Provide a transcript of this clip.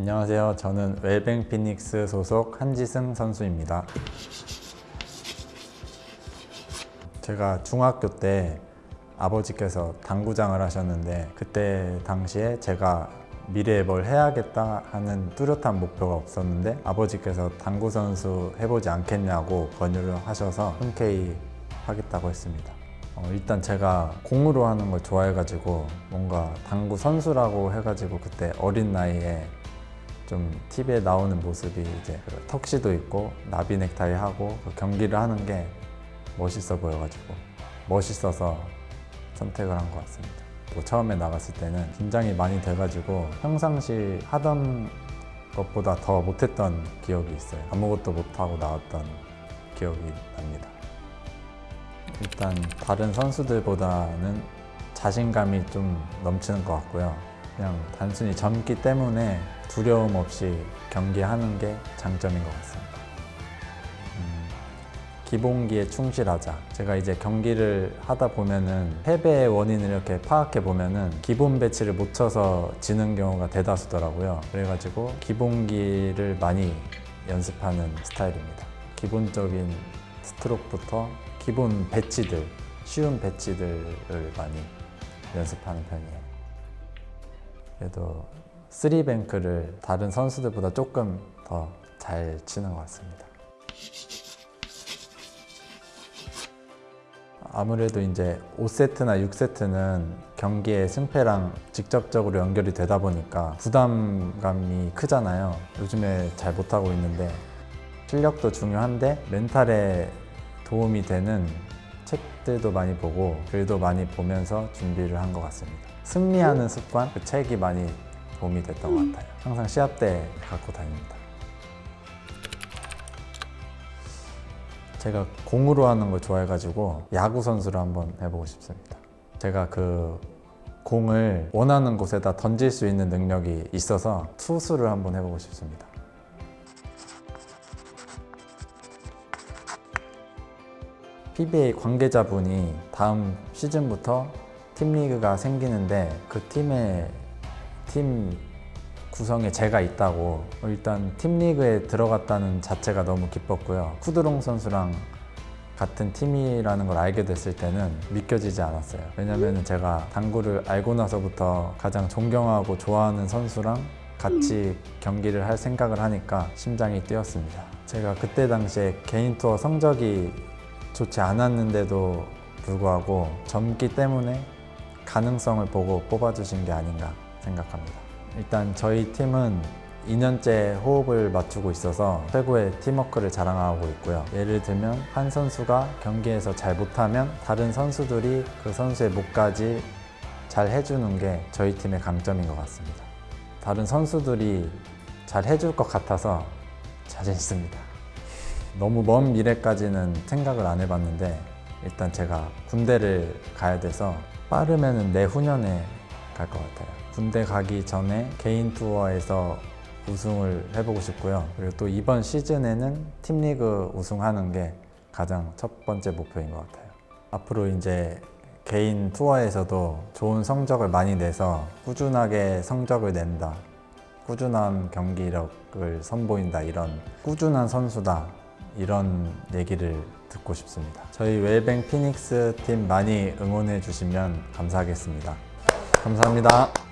안녕하세요. 저는 웰뱅 피닉스 소속 한지승 선수입니다. 제가 중학교 때 아버지께서 당구장을 하셨는데 그때 당시에 제가 미래에 뭘 해야겠다 하는 뚜렷한 목표가 없었는데 아버지께서 당구 선수 해보지 않겠냐고 권유를 하셔서 흔쾌히 하겠다고 했습니다. 어, 일단 제가 공으로 하는 걸 좋아해가지고 뭔가 당구 선수라고 해가지고 그때 어린 나이에 좀 TV에 나오는 모습이 이제 그 턱시도 있고 나비 넥타이 하고 그 경기를 하는 게 멋있어 보여가지고 멋있어서 선택을 한 것 같습니다. 또 처음에 나갔을 때는 긴장이 많이 돼가지고 평상시 하던 것보다 더 못했던 기억이 있어요. 아무것도 못하고 나왔던 기억이 납니다. 일단 다른 선수들보다는 자신감이 좀 넘치는 것 같고요. 그냥 단순히 젊기 때문에 두려움 없이 경기하는 게 장점인 것 같습니다. 음, 기본기에 충실하자. 제가 이제 경기를 하다 보면은 패배의 원인을 이렇게 파악해 보면은 기본 배치를 못 쳐서 지는 경우가 대다수더라고요. 그래가지고 기본기를 많이 연습하는 스타일입니다. 기본적인 스트로크부터 기본 배치들, 쉬운 배치들을 많이 연습하는 편이에요. 그래도 쓰리뱅크를 다른 선수들보다 조금 더 잘 치는 것 같습니다. 아무래도 이제 5세트나 6세트는 경기의 승패랑 직접적으로 연결이 되다 보니까 부담감이 크잖아요. 요즘에 잘 못하고 있는데 실력도 중요한데 멘탈에 도움이 되는 책들도 많이 보고 글도 많이 보면서 준비를 한 것 같습니다. 승리하는 습관, 그 책이 많이 도움이 됐던 것 같아요. 항상 시합 때 갖고 다닙니다. 제가 공으로 하는 걸 좋아해가지고 야구 선수를 한번 해보고 싶습니다. 제가 그 공을 원하는 곳에다 던질 수 있는 능력이 있어서 투수를 한번 해보고 싶습니다. PBA 관계자분이 다음 시즌부터 팀 리그가 생기는데 그 팀의 팀 구성에 제가 있다고 일단 팀 리그에 들어갔다는 자체가 너무 기뻤고요. 쿠드롱 선수랑 같은 팀이라는 걸 알게 됐을 때는 믿겨지지 않았어요. 왜냐면 제가 당구를 알고 나서부터 가장 존경하고 좋아하는 선수랑 같이 경기를 할 생각을 하니까 심장이 뛰었습니다. 제가 그때 당시에 개인 투어 성적이 좋지 않았는데도 불구하고 젊기 때문에 가능성을 보고 뽑아주신 게 아닌가 생각합니다. 일단 저희 팀은 2년째 호흡을 맞추고 있어서 최고의 팀워크를 자랑하고 있고요. 예를 들면 한 선수가 경기에서 잘 못하면 다른 선수들이 그 선수의 목까지 잘 해주는 게 저희 팀의 강점인 것 같습니다. 다른 선수들이 잘 해줄 것 같아서 자신 있습니다. 너무 먼 미래까지는 생각을 안 해봤는데 일단 제가 군대를 가야 돼서 빠르면 내후년에 갈 것 같아요. 군대 가기 전에 개인 투어에서 우승을 해보고 싶고요. 그리고 또 이번 시즌에는 팀리그 우승하는 게 가장 첫 번째 목표인 것 같아요. 앞으로 이제 개인 투어에서도 좋은 성적을 많이 내서 꾸준하게 성적을 낸다. 꾸준한 경기력을 선보인다. 이런 꾸준한 선수다. 이런 얘기를 듣고 싶습니다. 저희 웰뱅 피닉스 팀 많이 응원해 주시면 감사하겠습니다. 감사합니다.